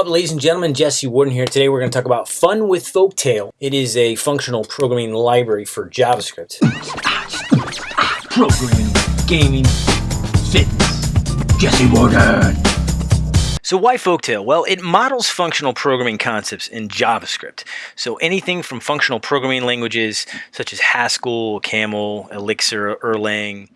up, ladies and gentlemen? Jesse Warden here. Today we're going to talk about Fun with Folktale. It is a functional programming library for JavaScript. Programming, gaming, fitness. Jesse Warden. So why Folktale? Well, it models functional programming concepts in JavaScript. So anything from functional programming languages such as Haskell, Camel, Elixir, Erlang,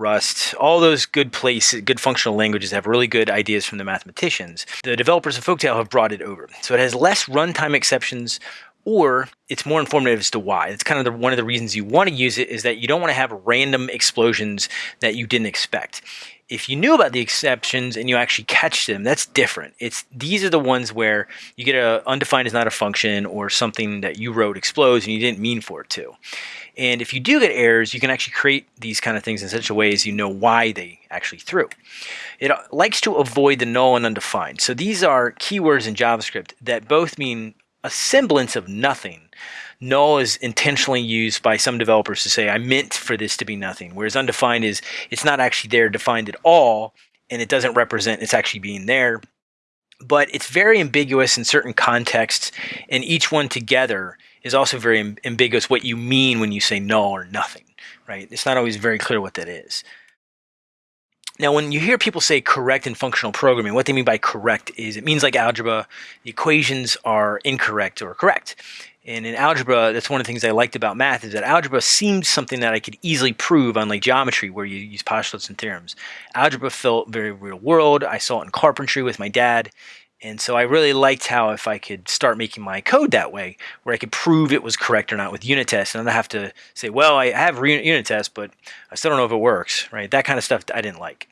Rust, all those good places, good functional languages have really good ideas from the mathematicians. The developers of Folktale have brought it over. So it has less runtime exceptions or it's more informative as to why. It's kind of the, one of the reasons you want to use it is that you don't want to have random explosions that you didn't expect. If you knew about the exceptions and you actually catch them, that's different. It's these are the ones where you get a undefined is not a function or something that you wrote explodes and you didn't mean for it to. And if you do get errors, you can actually create these kind of things in such a way as you know why they actually threw. It uh, likes to avoid the null and undefined. So these are keywords in JavaScript that both mean a semblance of nothing. Null is intentionally used by some developers to say, I meant for this to be nothing. Whereas undefined is, it's not actually there defined at all, and it doesn't represent it's actually being there. But it's very ambiguous in certain contexts, and each one together is also very ambiguous what you mean when you say null or nothing, right? It's not always very clear what that is. Now, when you hear people say correct in functional programming, what they mean by correct is it means like algebra, the equations are incorrect or correct. And in algebra, that's one of the things I liked about math is that algebra seemed something that I could easily prove on like geometry where you use postulates and theorems. Algebra felt very real world. I saw it in carpentry with my dad. And so I really liked how if I could start making my code that way, where I could prove it was correct or not with unit tests, and I have to say, well, I have unit tests, but I still don't know if it works, right? That kind of stuff I didn't like.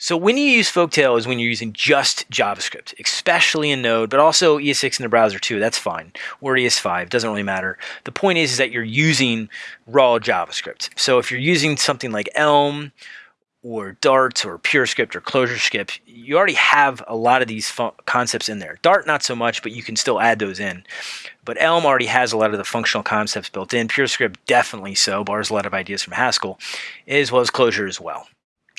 So when you use Folktale is when you're using just JavaScript, especially in Node, but also ES6 in the browser too. That's fine. Or ES5, doesn't really matter. The point is, is that you're using raw JavaScript. So if you're using something like Elm or Dart or PureScript or ClojureScript, you already have a lot of these concepts in there. Dart, not so much, but you can still add those in. But Elm already has a lot of the functional concepts built in. PureScript, definitely so, borrows a lot of ideas from Haskell, as well as Clojure as well.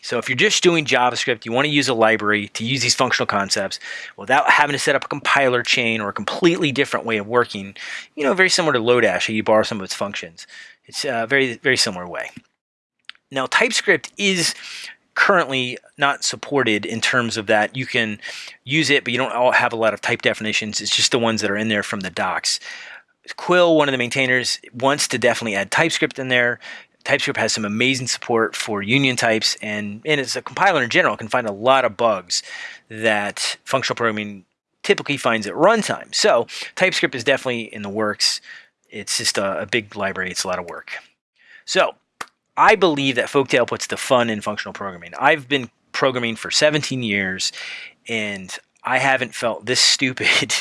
So if you're just doing JavaScript, you want to use a library to use these functional concepts without having to set up a compiler chain or a completely different way of working, you know, very similar to Lodash, you borrow some of its functions. It's a very, very similar way. Now, TypeScript is currently not supported in terms of that you can use it, but you don't have a lot of type definitions. It's just the ones that are in there from the docs. Quill, one of the maintainers, wants to definitely add TypeScript in there. TypeScript has some amazing support for union types, and, and as a compiler in general, can find a lot of bugs that functional programming typically finds at runtime. So TypeScript is definitely in the works. It's just a, a big library. It's a lot of work. So I believe that Folktale puts the fun in functional programming. I've been programming for 17 years and I haven't felt this stupid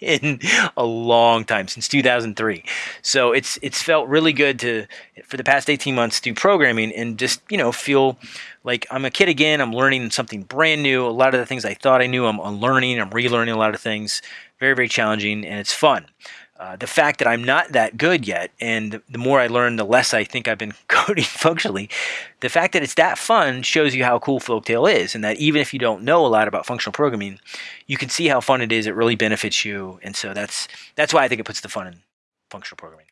in a long time since 2003. So it's it's felt really good to for the past 18 months do programming and just you know feel like I'm a kid again. I'm learning something brand new. A lot of the things I thought I knew, I'm unlearning. I'm relearning a lot of things. Very very challenging and it's fun. Uh, the fact that I'm not that good yet, and the more I learn, the less I think I've been coding functionally. The fact that it's that fun shows you how cool Folktale is, and that even if you don't know a lot about functional programming, you can see how fun it is. It really benefits you, and so that's that's why I think it puts the fun in functional programming.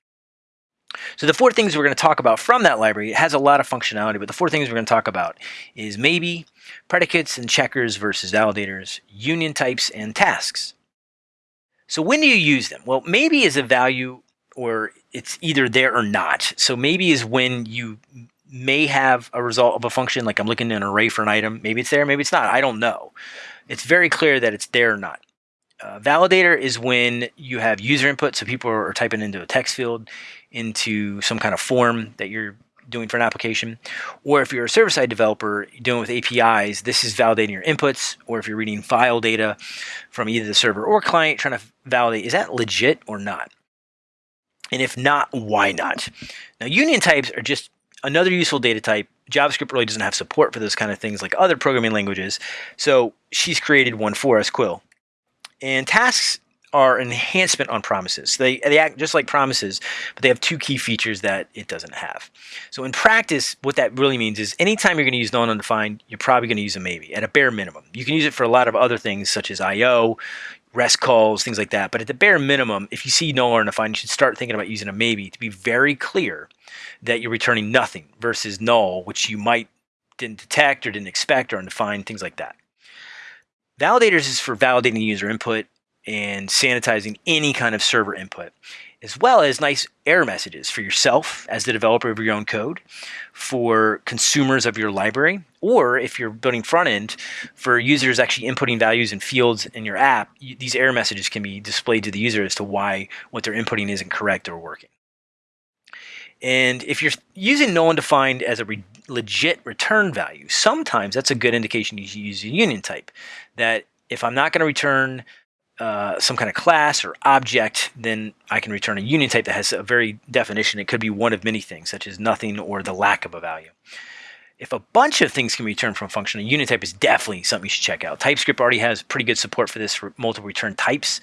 So the four things we're going to talk about from that library, it has a lot of functionality, but the four things we're going to talk about is maybe, predicates and checkers versus validators, union types, and tasks. So when do you use them? Well, maybe is a value or it's either there or not. So maybe is when you may have a result of a function, like I'm looking in an array for an item. Maybe it's there, maybe it's not. I don't know. It's very clear that it's there or not. Uh, validator is when you have user input, so people are typing into a text field, into some kind of form that you're doing for an application. Or if you're a server-side developer doing with APIs, this is validating your inputs. Or if you're reading file data from either the server or client, trying to validate, is that legit or not? And if not, why not? Now, union types are just another useful data type. JavaScript really doesn't have support for those kind of things like other programming languages. So she's created one for us, Quill. And tasks are enhancement on promises. They, they act just like promises, but they have two key features that it doesn't have. So in practice, what that really means is anytime you're going to use null and undefined, you're probably going to use a maybe at a bare minimum. You can use it for a lot of other things such as I.O., REST calls, things like that. But at the bare minimum, if you see null or undefined, you should start thinking about using a maybe to be very clear that you're returning nothing versus null, which you might didn't detect or didn't expect or undefined, things like that. Validators is for validating user input and sanitizing any kind of server input, as well as nice error messages for yourself as the developer of your own code, for consumers of your library, or if you're building front end, for users actually inputting values and fields in your app, these error messages can be displayed to the user as to why what they're inputting isn't correct or working. And if you're using null undefined as a re legit return value, sometimes that's a good indication you should use a union type. That if I'm not going to return uh, some kind of class or object, then I can return a union type that has a very definition. It could be one of many things, such as nothing or the lack of a value. If a bunch of things can be returned from a function, a union type is definitely something you should check out. TypeScript already has pretty good support for this for multiple return types.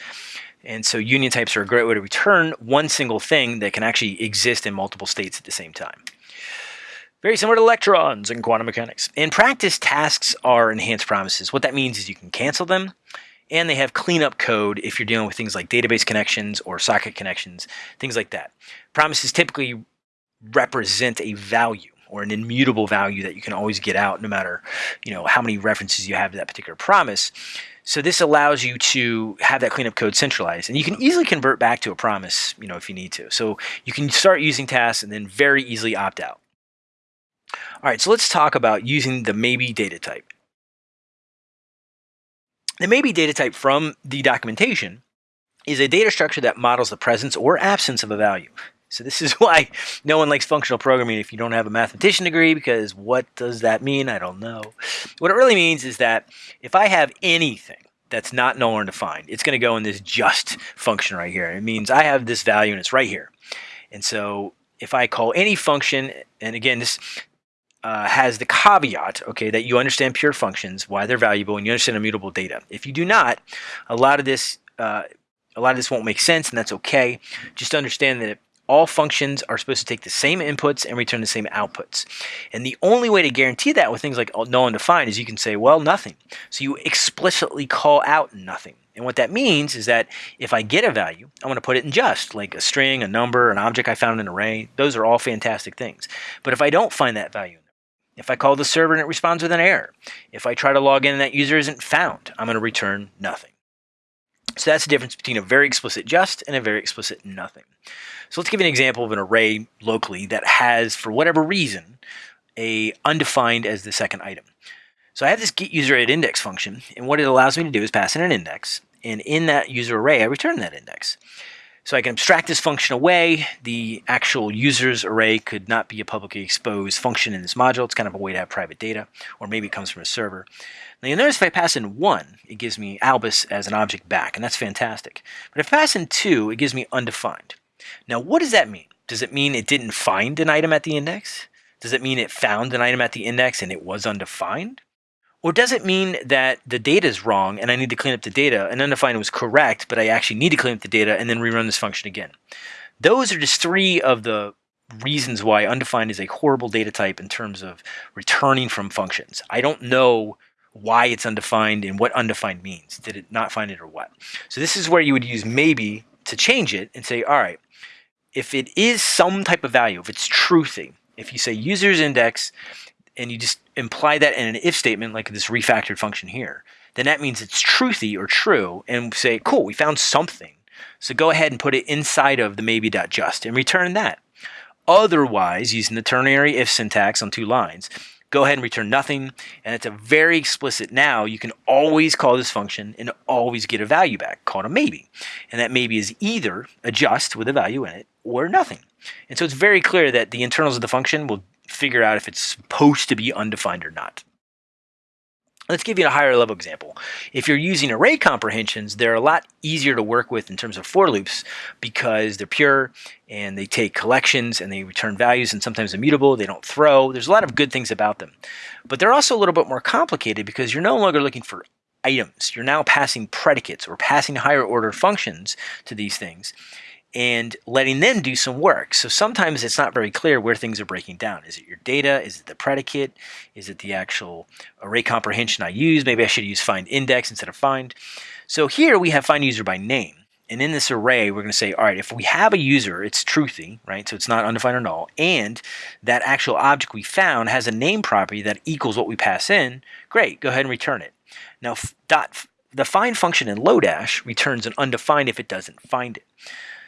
And so union types are a great way to return one single thing that can actually exist in multiple states at the same time. Very similar to electrons in quantum mechanics. In practice, tasks are enhanced promises. What that means is you can cancel them and they have cleanup code if you're dealing with things like database connections or socket connections, things like that. Promises typically represent a value or an immutable value that you can always get out no matter you know how many references you have to that particular promise. So this allows you to have that cleanup code centralized and you can easily convert back to a promise, you know, if you need to. So you can start using tasks and then very easily opt out. All right, so let's talk about using the maybe data type. The maybe data type from the documentation is a data structure that models the presence or absence of a value. So this is why no one likes functional programming if you don't have a mathematician degree, because what does that mean? I don't know. What it really means is that if I have anything that's not null or undefined, it's going to go in this just function right here. It means I have this value and it's right here. And so if I call any function, and again, this uh, has the caveat, okay, that you understand pure functions, why they're valuable, and you understand immutable data. If you do not, a lot of this, uh, a lot of this won't make sense, and that's okay. Just understand that all functions are supposed to take the same inputs and return the same outputs. And the only way to guarantee that with things like null and defined is you can say, well, nothing. So you explicitly call out nothing. And what that means is that if I get a value, I want to put it in just, like a string, a number, an object I found in an array. Those are all fantastic things. But if I don't find that value, if I call the server and it responds with an error, if I try to log in and that user isn't found, I'm going to return nothing. So that's the difference between a very explicit just and a very explicit nothing. So let's give you an example of an array locally that has, for whatever reason, a undefined as the second item. So I have this get user at index function, and what it allows me to do is pass in an index, and in that user array, I return that index. So I can abstract this function away. The actual users array could not be a publicly exposed function in this module. It's kind of a way to have private data, or maybe it comes from a server. Now you'll notice if I pass in 1, it gives me albus as an object back, and that's fantastic. But if I pass in 2, it gives me undefined. Now what does that mean? Does it mean it didn't find an item at the index? Does it mean it found an item at the index and it was undefined? Or does it mean that the data is wrong and I need to clean up the data and undefined was correct, but I actually need to clean up the data and then rerun this function again? Those are just three of the reasons why undefined is a horrible data type in terms of returning from functions. I don't know why it's undefined and what undefined means. Did it not find it or what? So this is where you would use maybe to change it and say, all right, if it is some type of value, if it's truthy, if you say user's index and you just imply that in an if statement, like this refactored function here, then that means it's truthy or true, and say, cool, we found something. So go ahead and put it inside of the maybe.just and return that. Otherwise, using the ternary if syntax on two lines, go ahead and return nothing. And it's a very explicit now. You can always call this function and always get a value back called a maybe. And that maybe is either a just with a value in it or nothing. And so it's very clear that the internals of the function will figure out if it's supposed to be undefined or not. Let's give you a higher level example. If you're using array comprehensions, they're a lot easier to work with in terms of for loops because they're pure and they take collections and they return values and sometimes immutable. They don't throw. There's a lot of good things about them. But they're also a little bit more complicated because you're no longer looking for items. You're now passing predicates or passing higher order functions to these things and letting them do some work. So sometimes it's not very clear where things are breaking down. Is it your data? Is it the predicate? Is it the actual array comprehension I use? Maybe I should use find index instead of find. So here we have find user by name. And in this array, we're going to say, all right, if we have a user, it's truthy, right? So it's not undefined or null. And that actual object we found has a name property that equals what we pass in. Great, go ahead and return it. Now, dot, the find function in Lodash returns an undefined if it doesn't find it.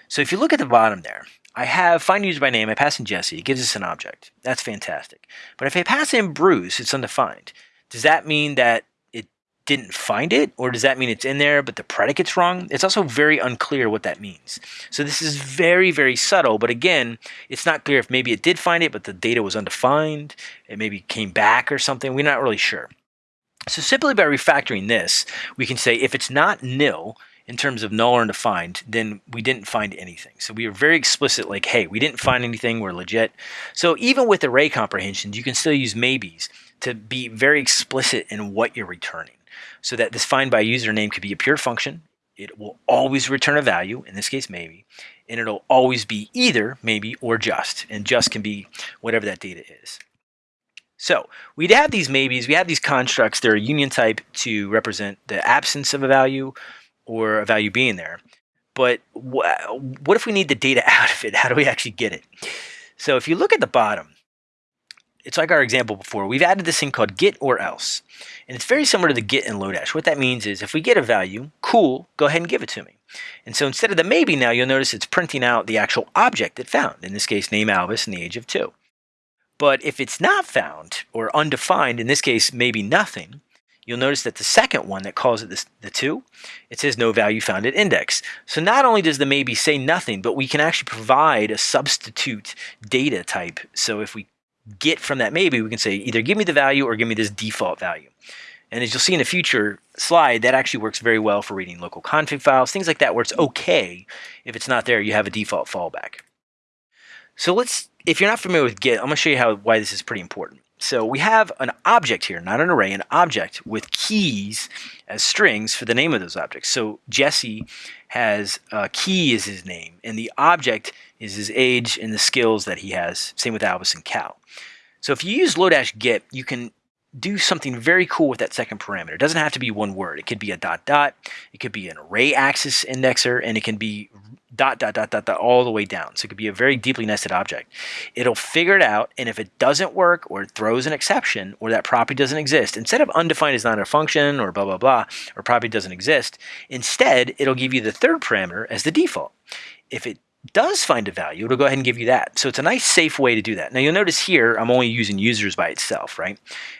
So if you look at the bottom there, I have find user by name, I pass in Jesse, it gives us an object. That's fantastic. But if I pass in Bruce, it's undefined. Does that mean that it didn't find it, or does that mean it's in there but the predicate's wrong? It's also very unclear what that means. So this is very, very subtle, but again, it's not clear if maybe it did find it, but the data was undefined, it maybe came back or something, we're not really sure. So simply by refactoring this, we can say if it's not nil, in terms of null or undefined, then we didn't find anything. So we were very explicit, like, hey, we didn't find anything, we're legit. So even with array comprehensions, you can still use maybes to be very explicit in what you're returning so that this find by username could be a pure function. It will always return a value, in this case maybe, and it'll always be either maybe or just, and just can be whatever that data is. So we'd have these maybes, we have these constructs, they're a union type to represent the absence of a value or a value being there. But wh what if we need the data out of it? How do we actually get it? So if you look at the bottom, it's like our example before. We've added this thing called get or else. And it's very similar to the get in Lodash. What that means is if we get a value, cool, go ahead and give it to me. And so instead of the maybe now, you'll notice it's printing out the actual object it found. In this case, name Albus and the age of 2. But if it's not found or undefined, in this case, maybe nothing, you'll notice that the second one that calls it this, the 2, it says no value found at index. So not only does the maybe say nothing, but we can actually provide a substitute data type. So if we get from that maybe, we can say either give me the value or give me this default value. And as you'll see in a future slide, that actually works very well for reading local config files, things like that, where it's okay. If it's not there, you have a default fallback. So let's, if you're not familiar with get, I'm to show you how why this is pretty important. So we have an object here, not an array, an object with keys as strings for the name of those objects. So Jesse has a key is his name, and the object is his age and the skills that he has. Same with Albus and Cal. So if you use Lodash get, you can do something very cool with that second parameter. It doesn't have to be one word. It could be a dot dot. It could be an array axis indexer, and it can be dot dot dot dot dot all the way down. So it could be a very deeply nested object. It'll figure it out, and if it doesn't work or it throws an exception or that property doesn't exist, instead of undefined is not a function or blah blah blah or property doesn't exist, instead it'll give you the third parameter as the default. If it does find a value, it'll go ahead and give you that. So it's a nice safe way to do that. Now you'll notice here, I'm only using users by itself, right?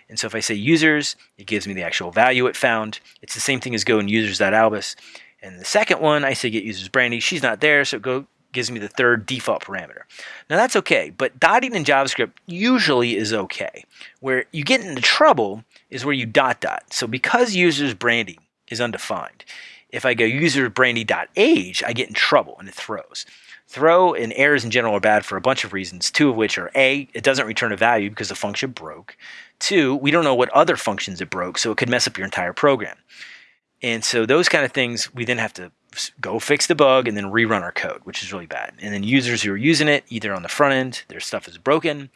And so if I say users, it gives me the actual value it found. It's the same thing as go and users.albus. And the second one, I say get users Brandy. She's not there, so it go gives me the third default parameter. Now that's okay, but dotting in JavaScript usually is okay. Where you get into trouble is where you dot dot. So because users Brandy is undefined, if I go user brandy.age, I get in trouble and it throws. Throw and errors in general are bad for a bunch of reasons, two of which are A, it doesn't return a value because the function broke. Two, we don't know what other functions it broke, so it could mess up your entire program. And so those kind of things, we then have to go fix the bug and then rerun our code, which is really bad. And then users who are using it, either on the front end, their stuff is broken,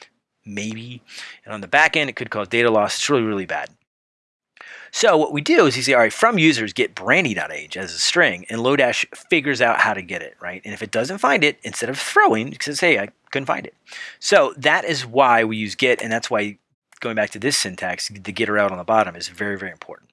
maybe, and on the back end, it could cause data loss. It's really, really bad. So what we do is you say, all right, from users, get brandy.age as a string, and Lodash figures out how to get it, right? And if it doesn't find it, instead of throwing, it says, hey, I couldn't find it. So that is why we use get, and that's why going back to this syntax, the getter out on the bottom is very, very important.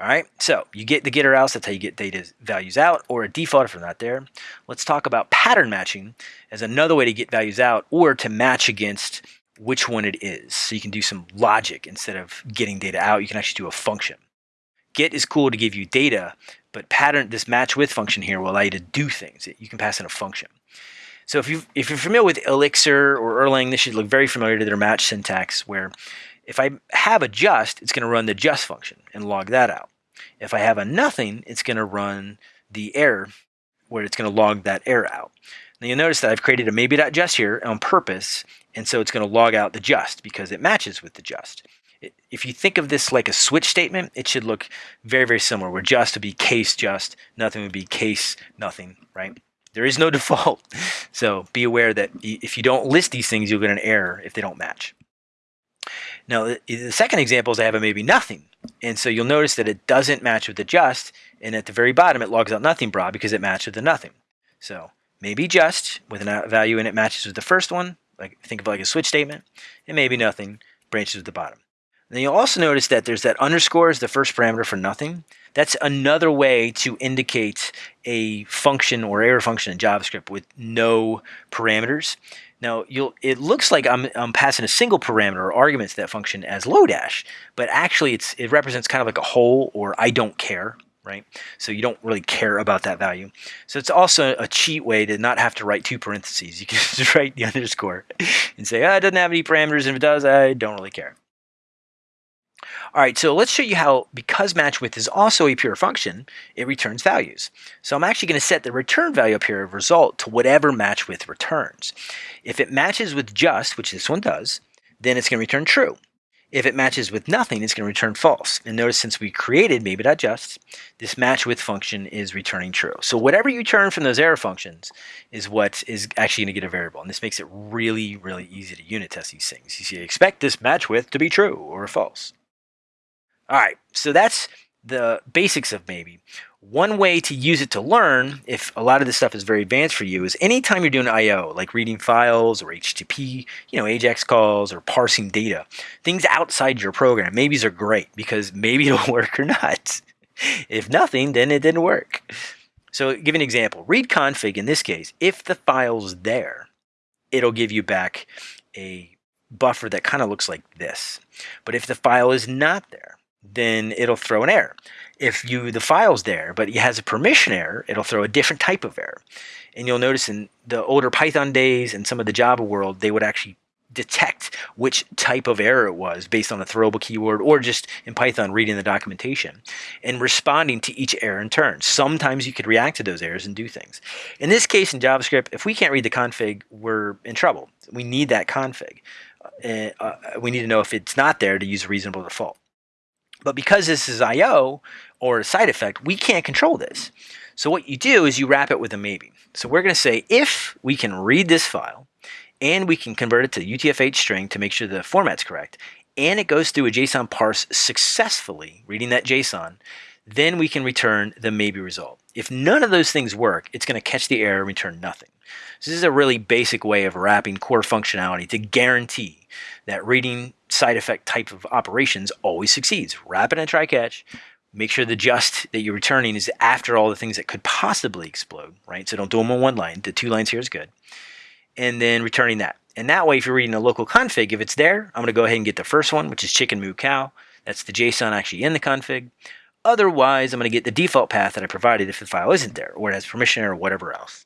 All right, so you get the get or else, that's how you get data values out, or a default if they're not there. Let's talk about pattern matching as another way to get values out, or to match against which one it is. So you can do some logic instead of getting data out. You can actually do a function. Get is cool to give you data, but pattern this match with function here will allow you to do things. You can pass in a function. So if you if you're familiar with Elixir or Erlang, this should look very familiar to their match syntax. Where if I have a just, it's going to run the just function and log that out. If I have a nothing, it's going to run the error, where it's going to log that error out. Now you'll notice that I've created a maybe.just here on purpose, and so it's going to log out the just because it matches with the just. if you think of this like a switch statement, it should look very, very similar, where just would be case just, nothing would be case nothing, right? There is no default. So be aware that if you don't list these things, you'll get an error if they don't match. Now, the second example is I have a maybe nothing. And so you'll notice that it doesn't match with the just, and at the very bottom it logs out nothing bra because it matches with the nothing. So maybe just with a value and it matches with the first one, like think of like a switch statement, and maybe nothing branches with the bottom. Then you'll also notice that there's that underscore as the first parameter for nothing. That's another way to indicate a function or arrow function in JavaScript with no parameters. Now, you'll, it looks like I'm, I'm passing a single parameter or argument to that function as Lodash, but actually it's, it represents kind of like a hole or I don't care, right? So you don't really care about that value. So it's also a cheat way to not have to write two parentheses. You can just write the underscore and say, oh, it doesn't have any parameters, and if it does, I don't really care. All right, so let's show you how, because match with is also a pure function, it returns values. So I'm actually going to set the return value up here of result to whatever match with returns. If it matches with just, which this one does, then it's going to return true. If it matches with nothing, it's going to return false. And notice since we created maybe.just, this match with function is returning true. So whatever you turn from those arrow functions is what is actually going to get a variable. And this makes it really, really easy to unit test these things. You see, expect this match with to be true or false. All right, so that's the basics of maybe. One way to use it to learn, if a lot of this stuff is very advanced for you, is anytime you're doing I.O., like reading files or HTTP, you know, AJAX calls or parsing data, things outside your program, maybes are great because maybe it'll work or not. if nothing, then it didn't work. So give an example. Read config in this case, if the file's there, it'll give you back a buffer that kind of looks like this. But if the file is not there, then it'll throw an error. If you the file's there, but it has a permission error, it'll throw a different type of error. And you'll notice in the older Python days and some of the Java world, they would actually detect which type of error it was based on a throwable keyword or just in Python reading the documentation and responding to each error in turn. Sometimes you could react to those errors and do things. In this case in JavaScript, if we can't read the config, we're in trouble. We need that config. Uh, uh, we need to know if it's not there to use a reasonable default. But because this is I.O. or a side effect, we can't control this. So what you do is you wrap it with a maybe. So we're going to say if we can read this file and we can convert it to UTF-8 string to make sure the format's correct, and it goes through a JSON parse successfully, reading that JSON, then we can return the maybe result. If none of those things work, it's going to catch the error and return nothing. So this is a really basic way of wrapping core functionality to guarantee that reading side effect type of operations always succeeds. Wrap it in a try catch. Make sure the just that you're returning is after all the things that could possibly explode, right? So don't do them on one line. The two lines here is good. And then returning that. And that way, if you're reading a local config, if it's there, I'm going to go ahead and get the first one, which is chicken moo cow. That's the JSON actually in the config. Otherwise, I'm going to get the default path that I provided if the file isn't there, or it has permission or whatever else.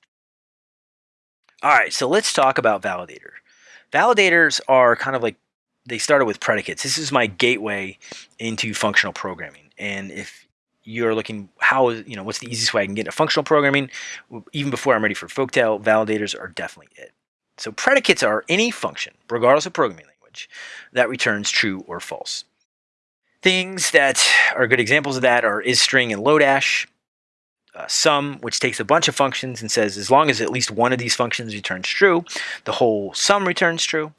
All right, so let's talk about validator. Validators are kind of like they started with predicates. This is my gateway into functional programming. And if you're looking how you know what's the easiest way I can get into functional programming, even before I'm ready for Folktale, validators are definitely it. So predicates are any function, regardless of programming language, that returns true or false. Things that are good examples of that are isString and Lodash. Uh, sum, which takes a bunch of functions and says as long as at least one of these functions returns true, the whole sum returns true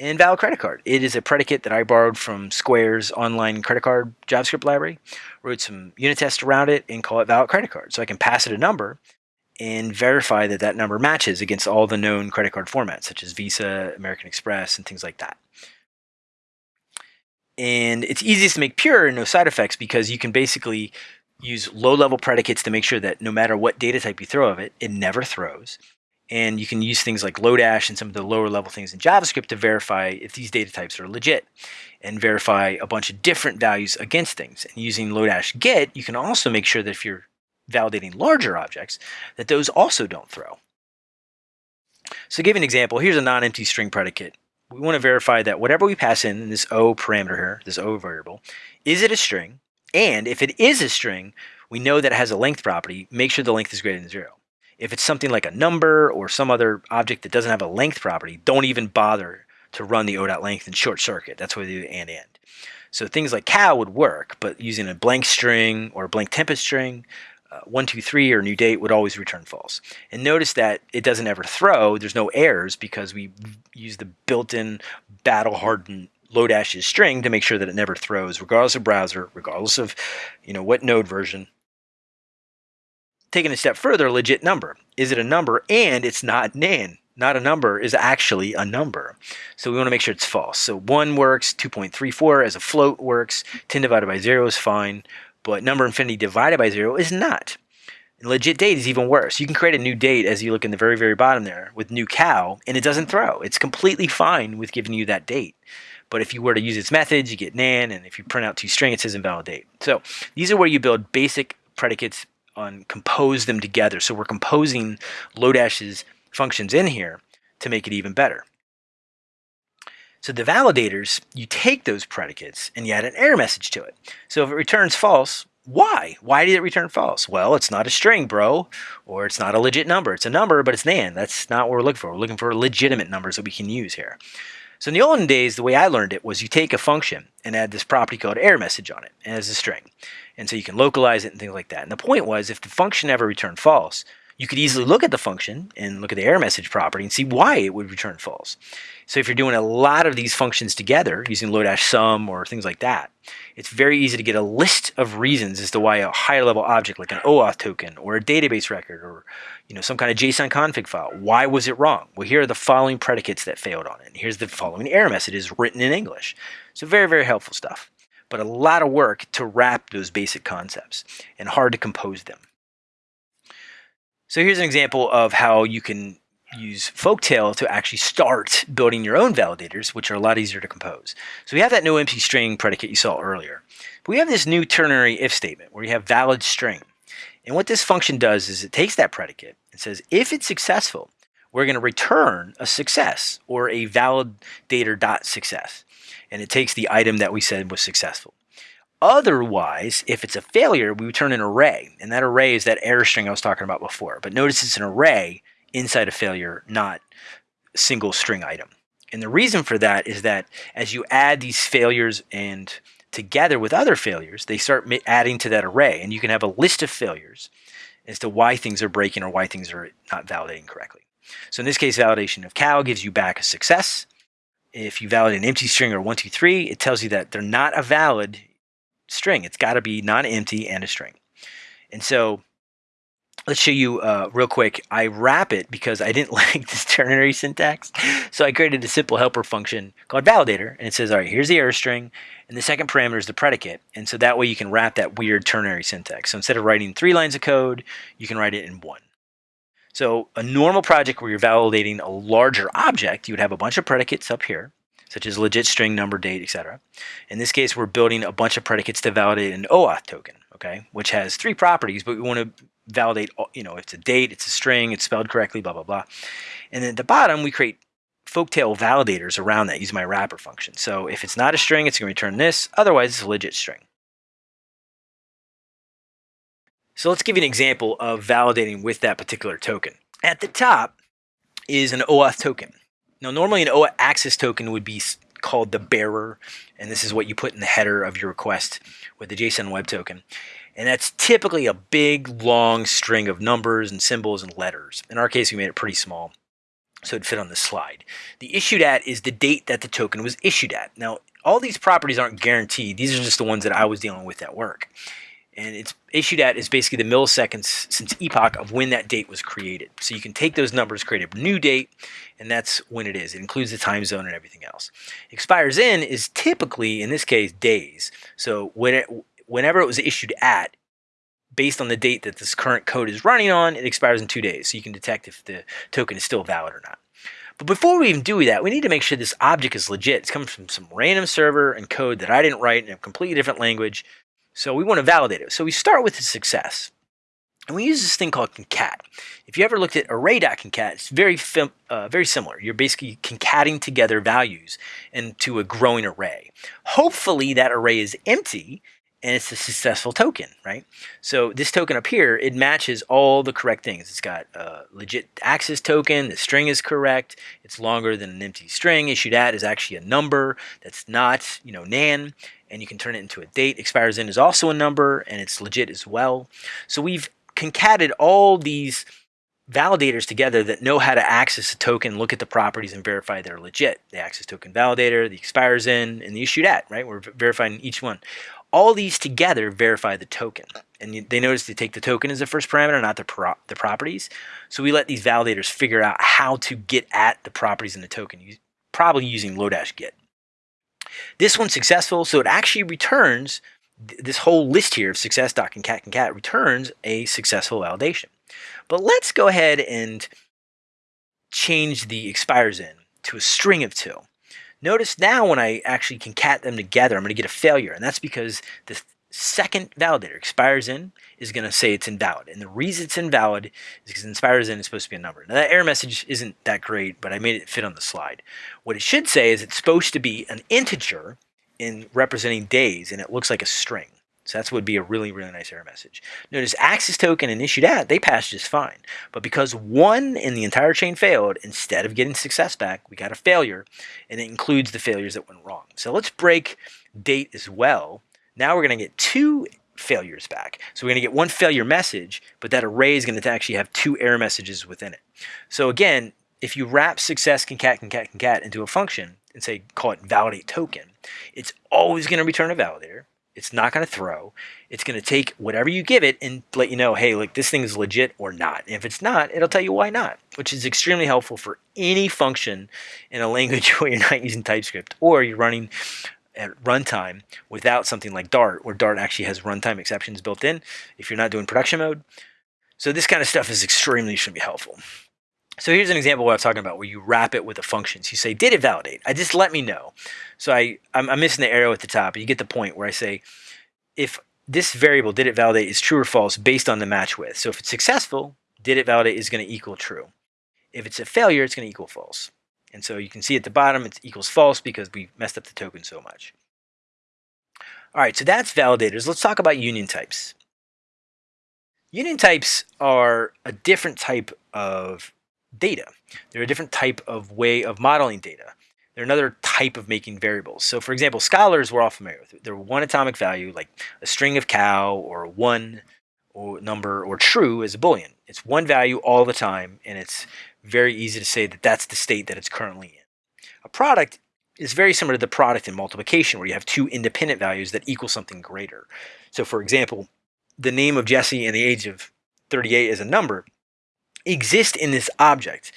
and valid credit card. It is a predicate that I borrowed from Square's online credit card JavaScript library, wrote some unit tests around it, and call it valid credit card. So I can pass it a number and verify that that number matches against all the known credit card formats, such as Visa, American Express, and things like that. And it's easiest to make pure and no side effects because you can basically use low-level predicates to make sure that no matter what data type you throw of it, it never throws. And you can use things like Lodash and some of the lower level things in JavaScript to verify if these data types are legit and verify a bunch of different values against things. And using Lodash get, you can also make sure that if you're validating larger objects, that those also don't throw. So to give an example, here's a non-empty string predicate. We want to verify that whatever we pass in, in this O parameter here, this O variable, is it a string? And if it is a string, we know that it has a length property. Make sure the length is greater than zero. If it's something like a number or some other object that doesn't have a length property, don't even bother to run the o.length and short circuit. That's why they do and and. So things like cow would work, but using a blank string or a blank tempest string, uh, 123 or new date would always return false. And notice that it doesn't ever throw, there's no errors because we use the built-in battle-hardened Lodash string to make sure that it never throws, regardless of browser, regardless of you know what node version. Taking a step further, legit number. Is it a number and it's not nan? Not a number is actually a number. So we want to make sure it's false. So 1 works, 2.34 as a float works, 10 divided by 0 is fine, but number infinity divided by 0 is not. And legit date is even worse. You can create a new date as you look in the very, very bottom there with new cow, and it doesn't throw. It's completely fine with giving you that date. But if you were to use its methods, you get nan, and if you print out toString, it says Invalid Date. So these are where you build basic predicates on compose them together. So we're composing Lodash's functions in here to make it even better. So the validators, you take those predicates and you add an error message to it. So if it returns false, why? Why did it return false? Well, it's not a string, bro, or it's not a legit number. It's a number, but it's nan. That's not what we're looking for. We're looking for legitimate numbers that we can use here. So in the olden days, the way I learned it was you take a function and add this property called error message on it as a string. And so you can localize it and things like that. And the point was if the function ever returned false, you could easily look at the function and look at the error message property and see why it would return false. So if you're doing a lot of these functions together using Lodash sum or things like that, it's very easy to get a list of reasons as to why a higher level object like an OAuth token or a database record or you know some kind of JSON config file, why was it wrong? Well, here are the following predicates that failed on it. And here's the following error messages written in English. So very, very helpful stuff. But a lot of work to wrap those basic concepts and hard to compose them. So here's an example of how you can use Folktale to actually start building your own validators, which are a lot easier to compose. So we have that no empty string predicate you saw earlier. But we have this new ternary if statement where you have valid string. And what this function does is it takes that predicate and says, if it's successful, we're going to return a success or a validator dot success. And it takes the item that we said was successful. Otherwise, if it's a failure, we return an array. And that array is that error string I was talking about before. But notice it's an array inside a failure, not single string item. And the reason for that is that as you add these failures and together with other failures, they start adding to that array. And you can have a list of failures as to why things are breaking or why things are not validating correctly. So in this case, validation of cow gives you back a success. If you validate an empty string or 123, it tells you that they're not a valid string. It's got to be non-empty and a string. And so let's show you uh, real quick. I wrap it because I didn't like this ternary syntax. So I created a simple helper function called validator. And it says, all right, here's the error string. And the second parameter is the predicate. And so that way you can wrap that weird ternary syntax. So instead of writing three lines of code, you can write it in one. So a normal project where you're validating a larger object, you would have a bunch of predicates up here such as legit string, number, date, etc. In this case, we're building a bunch of predicates to validate an OAuth token, okay, which has three properties, but we want to validate, you know, it's a date, it's a string, it's spelled correctly, blah, blah, blah. And then at the bottom, we create folktale validators around that using my wrapper function. So if it's not a string, it's going to return this. Otherwise, it's a legit string. So let's give you an example of validating with that particular token. At the top is an OAuth token. Now, normally an OAuth access token would be called the bearer, and this is what you put in the header of your request with the JSON web token. And that's typically a big, long string of numbers and symbols and letters. In our case, we made it pretty small, so it'd fit on the slide. The issued at is the date that the token was issued at. Now, all these properties aren't guaranteed. These are just the ones that I was dealing with at work and it's issued at is basically the milliseconds since epoch of when that date was created. So you can take those numbers, create a new date, and that's when it is. It includes the time zone and everything else. Expires in is typically, in this case, days. So when it, whenever it was issued at, based on the date that this current code is running on, it expires in two days. So you can detect if the token is still valid or not. But before we even do that, we need to make sure this object is legit. It's coming from some random server and code that I didn't write in a completely different language. So we want to validate it. So we start with the success. And we use this thing called concat. If you ever looked at array.concat, it's very, uh, very similar. You're basically concating together values into a growing array. Hopefully that array is empty and it's a successful token, right? So this token up here, it matches all the correct things. It's got a legit access token, the string is correct, it's longer than an empty string, issued at is actually a number that's not, you know, nan, and you can turn it into a date. Expires in is also a number and it's legit as well. So we've concatenated all these validators together that know how to access a token, look at the properties, and verify they're legit. The access token validator, the expires in, and the issued at, right? We're verifying each one. All these together verify the token. And they notice they take the token as the first parameter, not the, pro the properties. So we let these validators figure out how to get at the properties in the token, probably using Lodash get. This one's successful, so it actually returns this whole list here of success.concat returns a successful validation. But let's go ahead and change the expires in to a string of two. Notice now when I actually concat them together, I'm going to get a failure. And that's because the second validator expires in is going to say it's invalid. And the reason it's invalid is because expires in is supposed to be a number. Now that error message isn't that great, but I made it fit on the slide. What it should say is it's supposed to be an integer in representing days, and it looks like a string. So that's would be a really, really nice error message. Notice access token and issued at, they passed just fine. But because one in the entire chain failed, instead of getting success back, we got a failure, and it includes the failures that went wrong. So let's break date as well. Now we're going to get two failures back. So we're going to get one failure message, but that array is going to actually have two error messages within it. So again, if you wrap success concat concat concat into a function and say call it validate token, it's always going to return a validator it's not going to throw. It's going to take whatever you give it and let you know, hey, like this thing is legit or not. And if it's not, it'll tell you why not, which is extremely helpful for any function in a language where you're not using TypeScript or you're running at runtime without something like Dart, where Dart actually has runtime exceptions built in if you're not doing production mode. So this kind of stuff is extremely should be helpful. So here's an example what I'm talking about where you wrap it with the functions. You say, did it validate? I just let me know. So I, I'm, I'm missing the arrow at the top. but You get the point where I say, if this variable, did it validate, is true or false based on the match with. So if it's successful, did it validate is going to equal true. If it's a failure, it's going to equal false. And so you can see at the bottom, it equals false because we messed up the token so much. All right, so that's validators. Let's talk about union types. Union types are a different type of data. They're a different type of way of modeling data. They're another type of making variables. So for example, scalars we're all familiar with. They're one atomic value, like a string of cow or one or number or true as a boolean. It's one value all the time, and it's very easy to say that that's the state that it's currently in. A product is very similar to the product in multiplication, where you have two independent values that equal something greater. So for example, the name of Jesse and the age of 38 as a number exist in this object.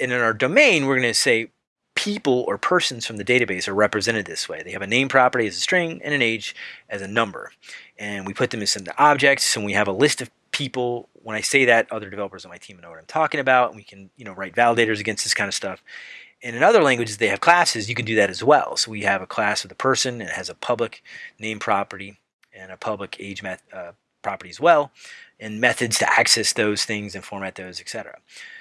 And in our domain, we're going to say people or persons from the database are represented this way. They have a name property as a string and an age as a number. And we put them as the objects and we have a list of people. When I say that, other developers on my team know what I'm talking about. And we can you know, write validators against this kind of stuff. And in other languages, they have classes. You can do that as well. So we have a class of the person. And it has a public name property and a public age uh, property as well and methods to access those things and format those, etc.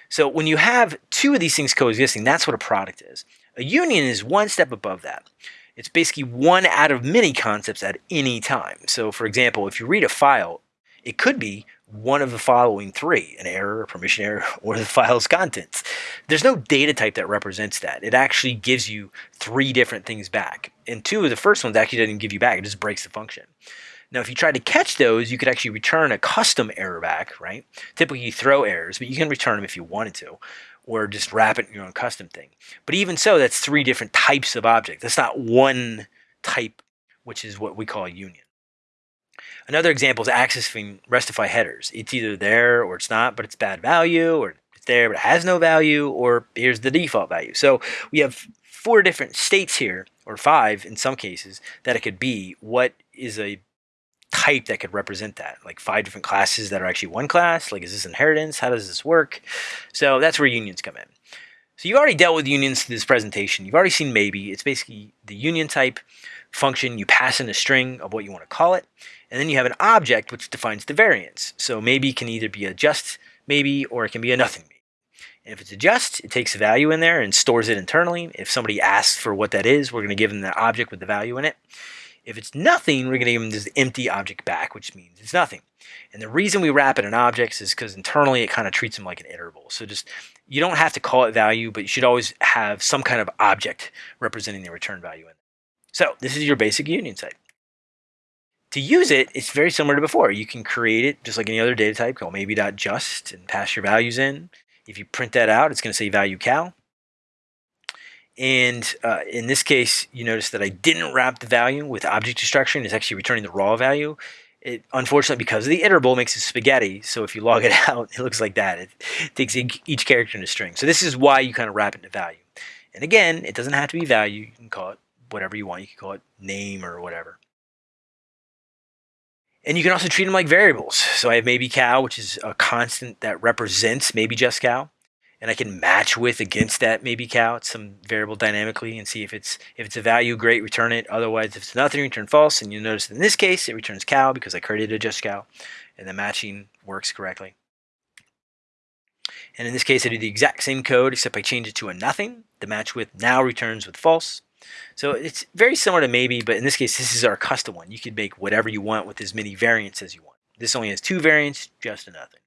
So when you have two of these things coexisting, that's what a product is. A union is one step above that. It's basically one out of many concepts at any time. So for example, if you read a file, it could be one of the following three, an error, permission error, or the file's contents. There's no data type that represents that. It actually gives you three different things back. And two of the first ones actually doesn't give you back, it just breaks the function. Now, if you try to catch those, you could actually return a custom error back, right? Typically, you throw errors, but you can return them if you wanted to, or just wrap it in your own custom thing. But even so, that's three different types of object. That's not one type, which is what we call a union. Another example is accessing restify headers. It's either there or it's not, but it's bad value, or it's there but it has no value, or here's the default value. So we have four different states here, or five in some cases, that it could be. What is a type that could represent that? Like five different classes that are actually one class? Like is this inheritance? How does this work? So that's where unions come in. So you've already dealt with unions in this presentation. You've already seen maybe. It's basically the union type function. You pass in a string of what you want to call it and then you have an object which defines the variants so maybe can either be a just maybe or it can be a nothing maybe and if it's a just it takes a value in there and stores it internally if somebody asks for what that is we're going to give them the object with the value in it if it's nothing, we're going to give them this empty object back, which means it's nothing. And the reason we wrap it in objects is because internally it kind of treats them like an iterable. So just, you don't have to call it value, but you should always have some kind of object representing the return value in it. So this is your basic union type. To use it, it's very similar to before. You can create it just like any other data type, called maybe.just, and pass your values in. If you print that out, it's going to say value cal. And uh, in this case, you notice that I didn't wrap the value with object destruction. It's actually returning the raw value. It, unfortunately, because of the iterable, makes it spaghetti. So if you log it out, it looks like that. It takes each character in a string. So this is why you kind of wrap it into value. And again, it doesn't have to be value. You can call it whatever you want. You can call it name or whatever. And you can also treat them like variables. So I have maybe cow, which is a constant that represents maybe just cow and I can match with against that maybe count some variable dynamically and see if it's if it's a value, great, return it. Otherwise, if it's nothing, return false. And you'll notice in this case, it returns cow because I created a just cow, and the matching works correctly. And in this case, I do the exact same code, except I change it to a nothing. The match with now returns with false. So it's very similar to maybe, but in this case, this is our custom one. You could make whatever you want with as many variants as you want. This only has two variants, just nothing.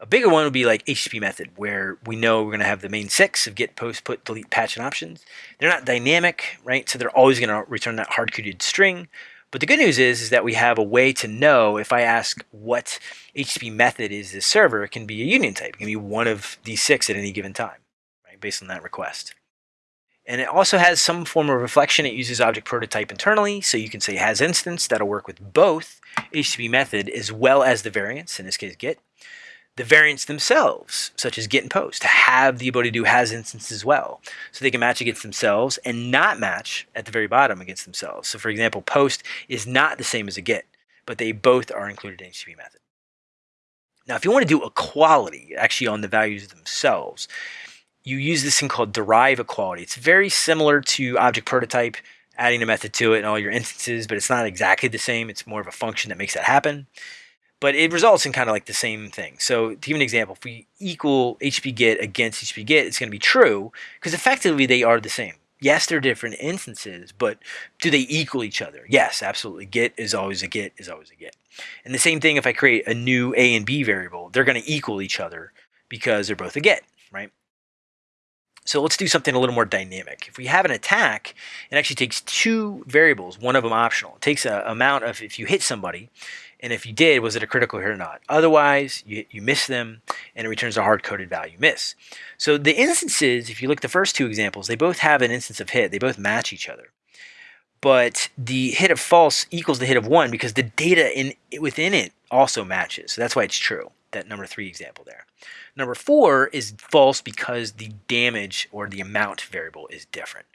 A bigger one would be like HTTP method, where we know we're going to have the main six of get, post, put, delete, patch, and options. They're not dynamic, right? So they're always going to return that hard-coded string. But the good news is, is that we have a way to know if I ask what HTTP method is this server, it can be a union type. It can be one of these six at any given time, right, based on that request. And it also has some form of reflection. It uses object prototype internally, so you can say has instance. That'll work with both HTTP method as well as the variants, in this case get the variants themselves, such as get and post, have the ability to do has instance as well. So they can match against themselves and not match at the very bottom against themselves. So for example, post is not the same as a get, but they both are included in HTTP method. Now, if you want to do equality actually on the values themselves, you use this thing called derive equality. It's very similar to object prototype, adding a method to it and all your instances, but it's not exactly the same. It's more of a function that makes that happen but it results in kind of like the same thing. So to give an example, if we equal HTTP get against HTTP get, it's going to be true because effectively they are the same. Yes, they're different instances, but do they equal each other? Yes, absolutely. Get is always a get is always a get. And the same thing if I create a new A and B variable, they're going to equal each other because they're both a get, right? So let's do something a little more dynamic. If we have an attack, it actually takes two variables, one of them optional. It takes an amount of if you hit somebody, and if you did, was it a critical hit or not? Otherwise, you, you miss them, and it returns a hard-coded value miss. So the instances, if you look at the first two examples, they both have an instance of hit. They both match each other. But the hit of false equals the hit of one because the data in within it also matches. So that's why it's true, that number three example there. Number four is false because the damage or the amount variable is different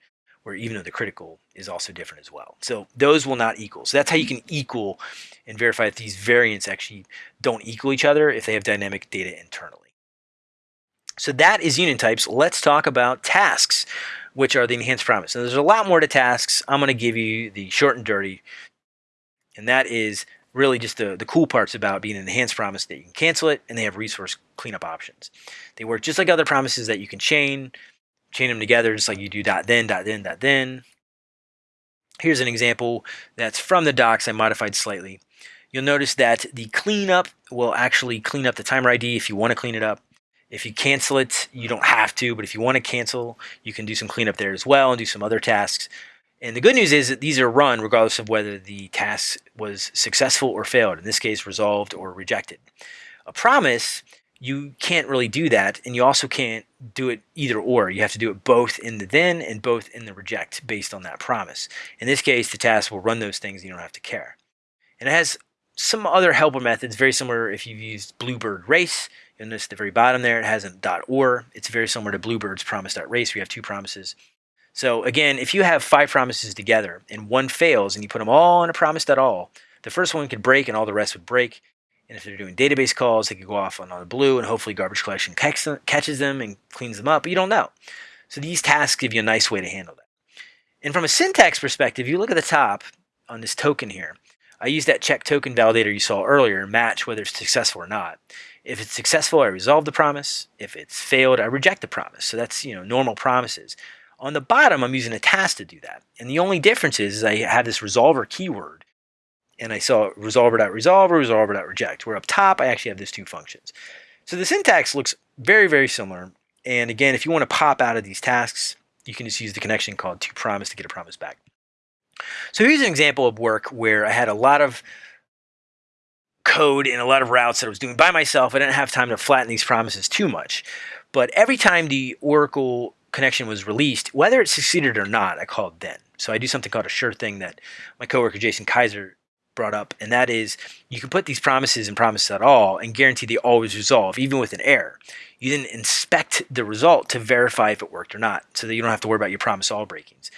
where even though the critical is also different as well. So those will not equal. So that's how you can equal and verify that these variants actually don't equal each other if they have dynamic data internally. So that is union types. Let's talk about tasks, which are the enhanced promise. Now there's a lot more to tasks. I'm going to give you the short and dirty, and that is really just the, the cool parts about being an enhanced promise that you can cancel it and they have resource cleanup options. They work just like other promises that you can chain chain them together just like you do dot then, dot then, dot then. Here's an example that's from the docs I modified slightly. You'll notice that the cleanup will actually clean up the timer ID if you want to clean it up. If you cancel it, you don't have to, but if you want to cancel, you can do some cleanup there as well and do some other tasks. And the good news is that these are run regardless of whether the task was successful or failed, in this case, resolved or rejected. A promise you can't really do that. And you also can't do it either or. You have to do it both in the then and both in the reject based on that promise. In this case, the task will run those things you don't have to care. And it has some other helper methods, very similar if you've used Bluebird Race. You'll notice at the very bottom there, it has a .or. It's very similar to Bluebird's promise.race. We have two promises. So again, if you have five promises together and one fails and you put them all in a promise.all, the first one could break and all the rest would break. And if they're doing database calls, they could go off on, on the blue and hopefully garbage collection catches them and cleans them up, but you don't know. So these tasks give you a nice way to handle that. And from a syntax perspective, you look at the top on this token here. I use that check token validator you saw earlier match whether it's successful or not. If it's successful, I resolve the promise. If it's failed, I reject the promise. So that's you know normal promises. On the bottom, I'm using a task to do that. And the only difference is, is I have this resolver keyword and I saw resolver.resolve or resolver.reject, where up top I actually have these two functions. So the syntax looks very, very similar. And again, if you want to pop out of these tasks, you can just use the connection called toPromise to get a promise back. So here's an example of work where I had a lot of code and a lot of routes that I was doing by myself. I didn't have time to flatten these promises too much. But every time the Oracle connection was released, whether it succeeded or not, I called then. So I do something called a sure thing that my coworker Jason Kaiser brought up, and that is you can put these promises and promises at all and guarantee they always resolve, even with an error. You then inspect the result to verify if it worked or not, so that you don't have to worry about your promise all breakings.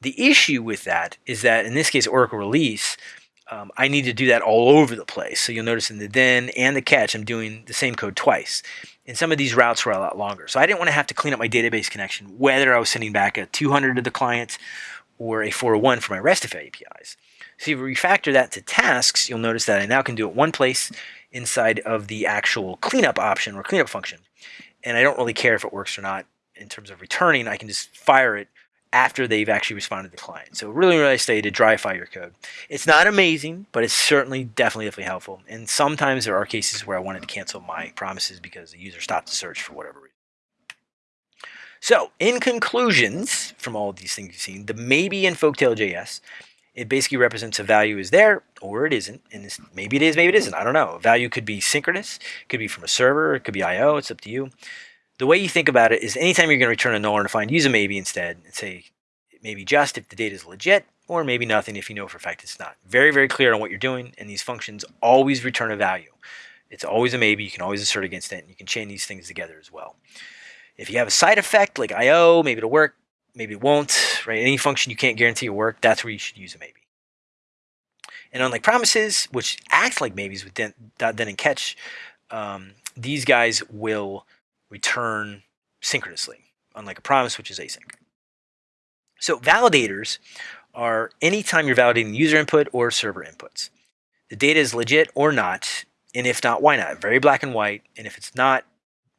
The issue with that is that in this case, Oracle release, um, I need to do that all over the place. So you'll notice in the then and the catch, I'm doing the same code twice. And some of these routes were a lot longer. So I didn't want to have to clean up my database connection, whether I was sending back a 200 to the client or a 401 for my RESTify APIs. So if you refactor that to tasks, you'll notice that I now can do it one place inside of the actual cleanup option or cleanup function. And I don't really care if it works or not in terms of returning. I can just fire it after they've actually responded to the client. So really, really nice way to dryify your code. It's not amazing, but it's certainly definitely definitely helpful. And sometimes there are cases where I wanted to cancel my promises because the user stopped the search for whatever reason. So in conclusions from all of these things you've seen, the maybe in Folktale.js, it basically represents a value is there or it isn't. And maybe it is, maybe it isn't. I don't know. A value could be synchronous, could be from a server, it could be I.O., it's up to you the way you think about it is anytime you're going to return a null or undefined, use a maybe instead and say maybe just if the data is legit or maybe nothing if you know for a fact it's not. Very, very clear on what you're doing and these functions always return a value. It's always a maybe. You can always assert against it and you can chain these things together as well. If you have a side effect like IO, maybe it'll work, maybe it won't, right? Any function you can't guarantee will work, that's where you should use a maybe. And unlike promises, which act like maybes with then, then and catch, um, these guys will return synchronously, unlike a promise, which is async. So validators are anytime you're validating user input or server inputs. The data is legit or not, and if not, why not? Very black and white, and if it's not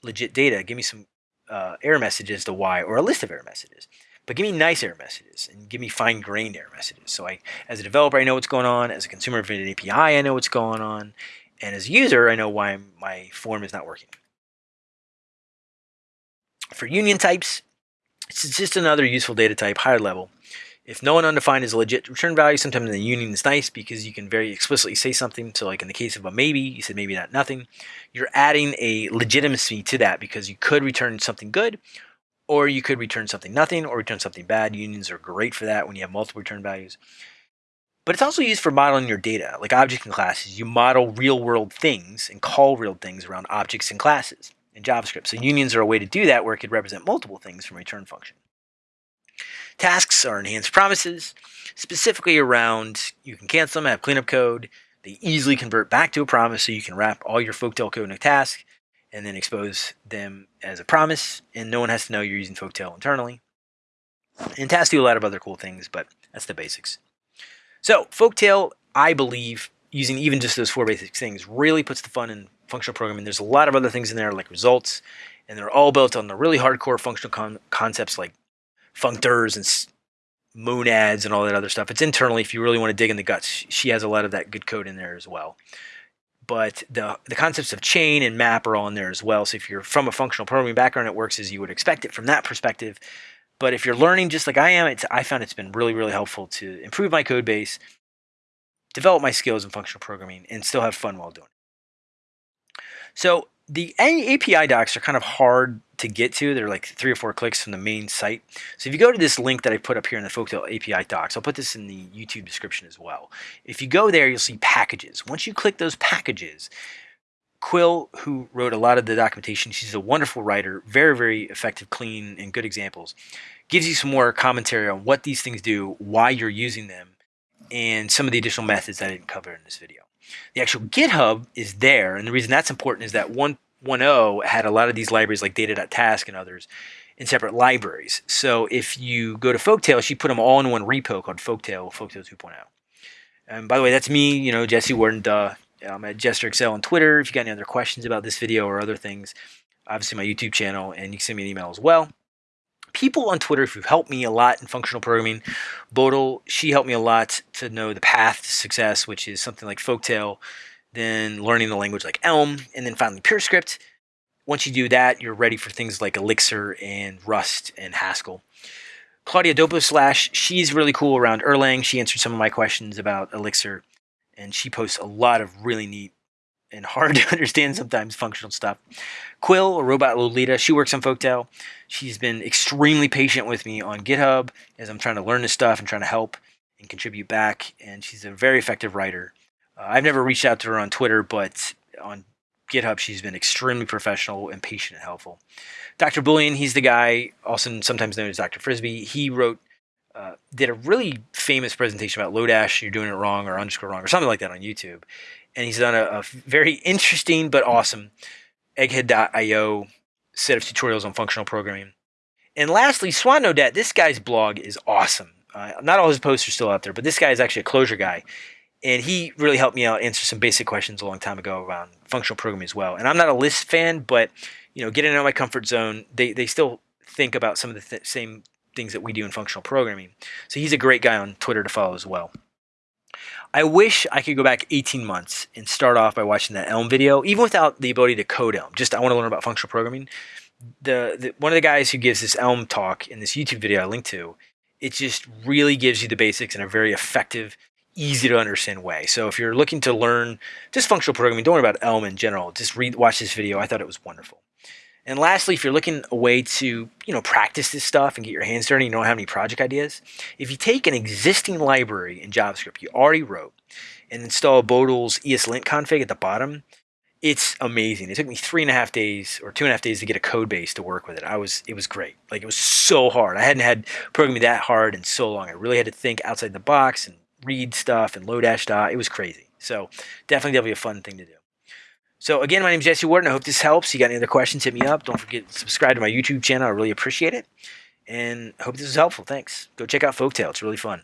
legit data, give me some uh, error messages to why, or a list of error messages. But give me nice error messages, and give me fine-grained error messages. So I, as a developer, I know what's going on. As a consumer of an API, I know what's going on. And as a user, I know why my form is not working. For union types, it's just another useful data type, higher level. If no one undefined is a legit return value, sometimes the union is nice because you can very explicitly say something. So like in the case of a maybe, you said maybe not nothing. You're adding a legitimacy to that because you could return something good or you could return something nothing or return something bad. Unions are great for that when you have multiple return values. But it's also used for modeling your data, like objects and classes. You model real world things and call real things around objects and classes in JavaScript. So unions are a way to do that where it could represent multiple things from a return function. Tasks are enhanced promises, specifically around you can cancel them, have cleanup code. They easily convert back to a promise so you can wrap all your Folktale code in a task and then expose them as a promise and no one has to know you're using Folktale internally. And tasks do a lot of other cool things, but that's the basics. So Folktale, I believe, using even just those four basic things really puts the fun in functional programming. There's a lot of other things in there like results, and they're all built on the really hardcore functional con concepts like functors and monads and all that other stuff. It's internally if you really want to dig in the guts. She has a lot of that good code in there as well. But the, the concepts of chain and map are all in there as well. So if you're from a functional programming background, it works as you would expect it from that perspective. But if you're learning just like I am, it's, I found it's been really, really helpful to improve my code base, develop my skills in functional programming, and still have fun while doing it. So the API docs are kind of hard to get to. They're like three or four clicks from the main site. So if you go to this link that I put up here in the Folktale API docs, I'll put this in the YouTube description as well. If you go there, you'll see packages. Once you click those packages, Quill, who wrote a lot of the documentation, she's a wonderful writer, very, very effective, clean, and good examples, gives you some more commentary on what these things do, why you're using them, and some of the additional methods I didn't cover in this video. The actual GitHub is there, and the reason that's important is that 1.0 had a lot of these libraries like data.task and others in separate libraries. So if you go to Folktale, she put them all in one repo called Folktale, Folktale 2.0. And by the way, that's me, you know, Jesse Warden, duh. I'm at JesterXL on Twitter. If you got any other questions about this video or other things, obviously my YouTube channel, and you can send me an email as well people on Twitter who've helped me a lot in functional programming. Bodil, she helped me a lot to know the path to success, which is something like Folktale, then learning the language like Elm, and then finally PureScript. Once you do that, you're ready for things like Elixir and Rust and Haskell. Claudia Doppioslash, she's really cool around Erlang. She answered some of my questions about Elixir, and she posts a lot of really neat and hard to understand sometimes functional stuff. Quill, a robotlolita, she works on Folktale. She's been extremely patient with me on GitHub as I'm trying to learn this stuff and trying to help and contribute back. And she's a very effective writer. Uh, I've never reached out to her on Twitter, but on GitHub, she's been extremely professional and patient and helpful. Dr. Boolean, he's the guy, also sometimes known as Dr. Frisby. He wrote, uh, did a really famous presentation about Lodash, you're doing it wrong or underscore wrong or something like that on YouTube. And he's done a, a very interesting but awesome egghead.io set of tutorials on functional programming. And lastly, Swan Nodet, this guy's blog is awesome. Uh, not all his posts are still out there, but this guy is actually a Clojure guy and he really helped me out answer some basic questions a long time ago around functional programming as well. And I'm not a Lisp fan, but you know, getting out of my comfort zone, they they still think about some of the th same things that we do in functional programming. So he's a great guy on Twitter to follow as well. I wish I could go back 18 months and start off by watching that Elm video, even without the ability to code Elm. Just I want to learn about functional programming. The, the one of the guys who gives this Elm talk in this YouTube video I linked to, it just really gives you the basics in a very effective easy to understand way. So if you're looking to learn just functional programming, don't worry about Elm in general. Just read, watch this video. I thought it was wonderful. And lastly, if you're looking a way to, you know, practice this stuff and get your hands dirty, you don't have any project ideas, if you take an existing library in JavaScript you already wrote and install Bodil's ESLint config at the bottom, it's amazing. It took me three and a half days or two and a half days to get a code base to work with it. I was, it was great. Like it was so hard. I hadn't had programming that hard in so long. I really had to think outside the box and read stuff and Lodash dot. It was crazy. So definitely that'll be a fun thing to do. So again, my name is Jesse Warden. I hope this helps. You got any other questions, hit me up. Don't forget to subscribe to my YouTube channel. I really appreciate it. And I hope this was helpful. Thanks. Go check out Folktale. It's really fun.